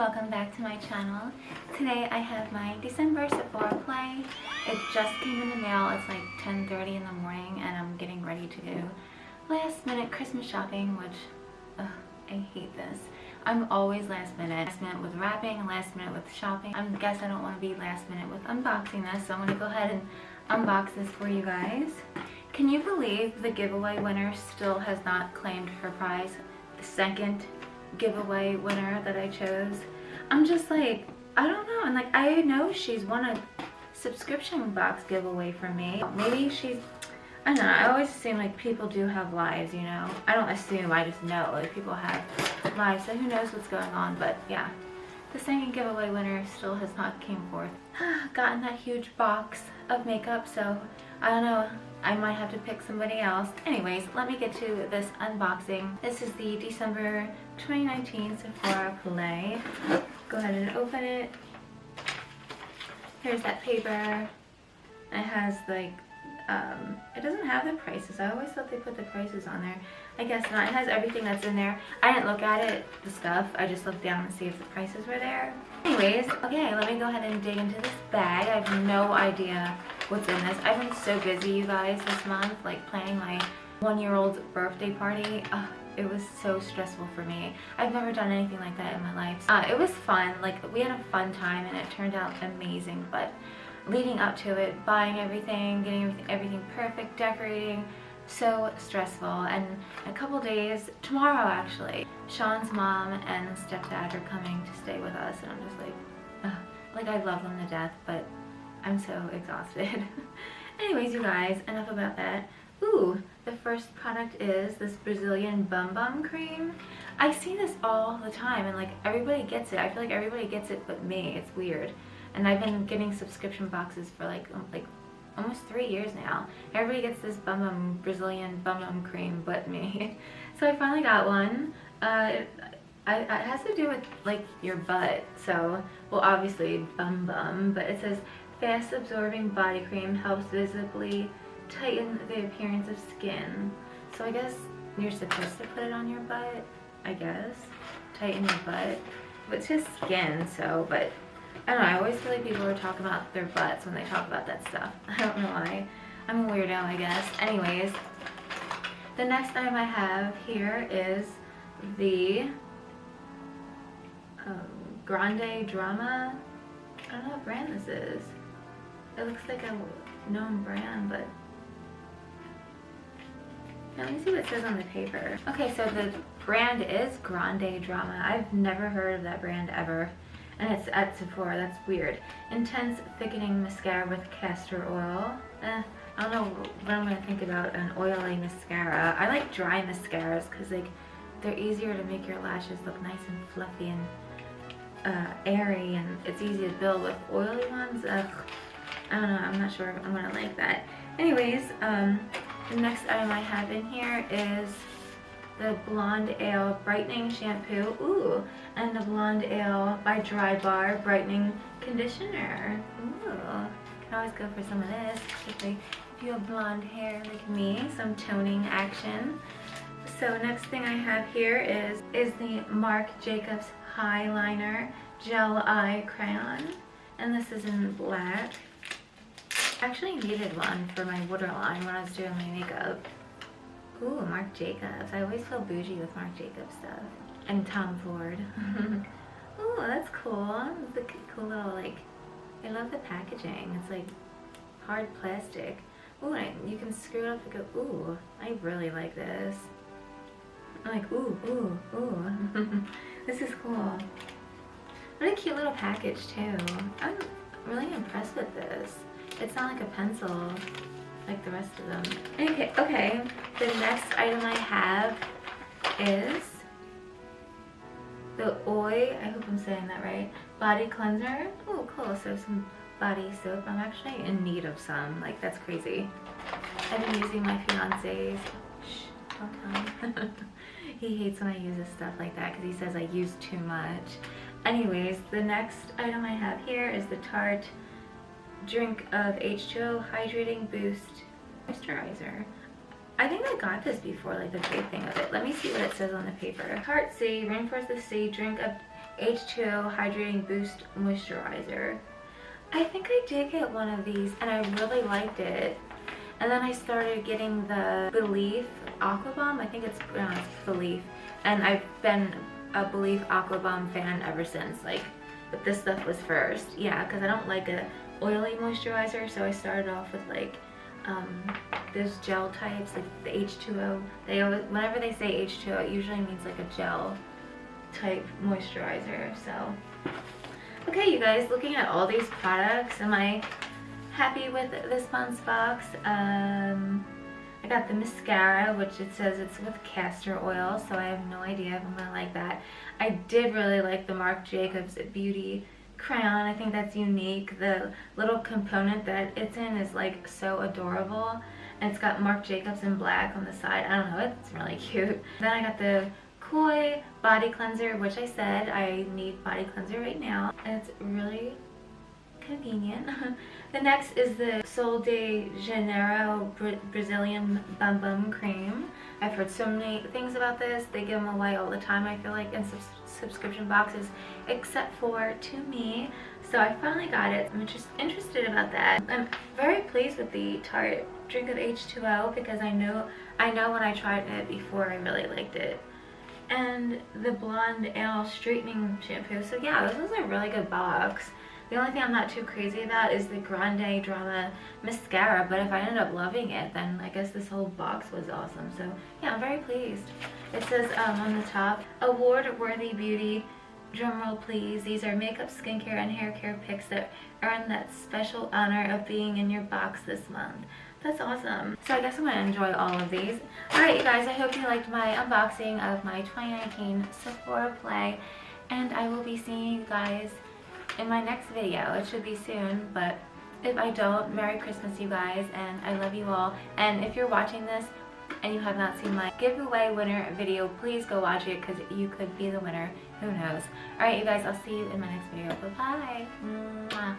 welcome back to my channel. Today I have my December Sephora play. It just came in the mail. It's like 10.30 in the morning and I'm getting ready to do last minute Christmas shopping, which ugh, I hate this. I'm always last minute. Last minute with wrapping, last minute with shopping. I guess I don't want to be last minute with unboxing this, so I'm going to go ahead and unbox this for you guys. Can you believe the giveaway winner still has not claimed her prize? The second giveaway winner that I chose. I'm just like, I don't know. And like, I know she's won a subscription box giveaway from me. Maybe she's, I don't know. I always assume like people do have lives, you know. I don't assume, I just know like people have lives. So who knows what's going on. But yeah, the second giveaway winner still has not came forth. Gotten that huge box of makeup. So I don't know. I might have to pick somebody else. Anyways, let me get to this unboxing. This is the December 2019 Sephora Play. Go ahead and open it. Here's that paper. It has like, um, it doesn't have the prices. I always thought they put the prices on there. I guess not. It has everything that's in there. I didn't look at it, the stuff. I just looked down and see if the prices were there. Anyways, okay, let me go ahead and dig into this bag. I have no idea what's in this. I've been so busy, you guys, this month, like planning my one-year-old's birthday party. It was so stressful for me. I've never done anything like that in my life. Uh, it was fun. Like, we had a fun time, and it turned out amazing, but leading up to it, buying everything, getting everything, everything perfect, decorating, so stressful and a couple days tomorrow actually sean's mom and stepdad are coming to stay with us and i'm just like ugh. like i love them to death but i'm so exhausted anyways you guys enough about that ooh the first product is this brazilian bum bum cream i see this all the time and like everybody gets it i feel like everybody gets it but me it's weird and i've been getting subscription boxes for like um, like almost three years now. Everybody gets this bum bum Brazilian bum bum cream but me. so I finally got one. Uh, it, it has to do with like your butt. So, well obviously bum bum, but it says fast absorbing body cream helps visibly tighten the appearance of skin. So I guess you're supposed to put it on your butt, I guess. Tighten your butt. But it's just skin, so, but I don't know, I always feel like people are talking about their butts when they talk about that stuff. I don't know why. I'm a weirdo, I guess. Anyways, the next item I have here is the um, Grande Drama. I don't know what brand this is. It looks like a known brand, but let me see what it says on the paper. Okay, so the brand is Grande Drama. I've never heard of that brand ever and it's at Sephora. That's weird. Intense thickening mascara with castor oil. Eh, I don't know what I'm gonna think about an oily mascara. I like dry mascaras because like they're easier to make your lashes look nice and fluffy and uh, airy and it's easy to build with oily ones. Ugh, I don't know. I'm not sure I'm gonna like that. Anyways, um, the next item I have in here is the Blonde Ale Brightening Shampoo. Ooh, and the Blonde Ale by Drybar Brightening Conditioner. Ooh, can always go for some of this, especially if you have blonde hair like me, some toning action. So next thing I have here is, is the Marc Jacobs Highliner Gel Eye Crayon. And this is in black. I actually needed one for my waterline when I was doing my makeup. Ooh, Marc Jacobs. I always feel bougie with Marc Jacobs stuff. And Tom Ford. Ooh, that's cool. It's cool little, like, I love the packaging. It's like hard plastic. Ooh, you can screw it up and go, ooh, I really like this. I'm like, ooh, ooh, ooh. this is cool. What a cute little package, too. I'm really impressed with this. It's not like a pencil like the rest of them. Okay, okay. The next item I have is the Oi, I hope I'm saying that right, body cleanser. Oh, cool. So some body soap. I'm actually in need of some. Like, that's crazy. I've been using my fiance's. Shh, don't tell him. he hates when I use his stuff like that because he says I use too much. Anyways, the next item I have here is the Tarte drink of H2O Hydrating Boost Moisturizer. I think I got this before, like the big thing of it. Let me see what it says on the paper. Tarte Sea, Rainforest the Sea, drink of H2O Hydrating Boost Moisturizer. I think I did get one of these and I really liked it. And then I started getting the Belief Aqua Bomb. I think it's pronounced Belif. And I've been a Belief Aqua Bomb fan ever since. Like, but this stuff was first. Yeah, because I don't like a oily moisturizer. So I started off with like um, those gel types, like the H2O. They always, whenever they say H2O, it usually means like a gel type moisturizer. So, okay, you guys, looking at all these products, am I happy with this month's box? Um, I got the mascara, which it says it's with castor oil, so I have no idea if I'm gonna like that. I did really like the Marc Jacobs Beauty crayon. I think that's unique. The little component that it's in is like so adorable. And it's got Marc Jacobs in black on the side. I don't know, it's really cute. Then I got the Koi body cleanser, which I said I need body cleanser right now. And it's really convenient. the next is the Sol de Janeiro Bra Brazilian Bum Bum Cream. I've heard so many things about this. They give them away all the time, I feel like, in subs subscription boxes, except for to me. So I finally got it. I'm just interested about that. I'm very pleased with the Tarte Drink of H2O because I know I know when I tried it before I really liked it. And the Blonde Ale Straightening Shampoo. So yeah, this is a really good box. The only thing I'm not too crazy about is the Grande Drama Mascara, but if I end up loving it, then I guess this whole box was awesome. So yeah, I'm very pleased. It says um, on the top, award-worthy beauty, drumroll please, these are makeup, skincare, and hair care picks that earn that special honor of being in your box this month. That's awesome. So I guess I'm going to enjoy all of these. Alright you guys, I hope you liked my unboxing of my 2019 Sephora Play. And I will be seeing you guys in my next video. It should be soon, but if I don't, Merry Christmas you guys, and I love you all. And if you're watching this and you have not seen my giveaway winner video, please go watch it because you could be the winner. Who knows? Alright you guys, I'll see you in my next video. Bye-bye.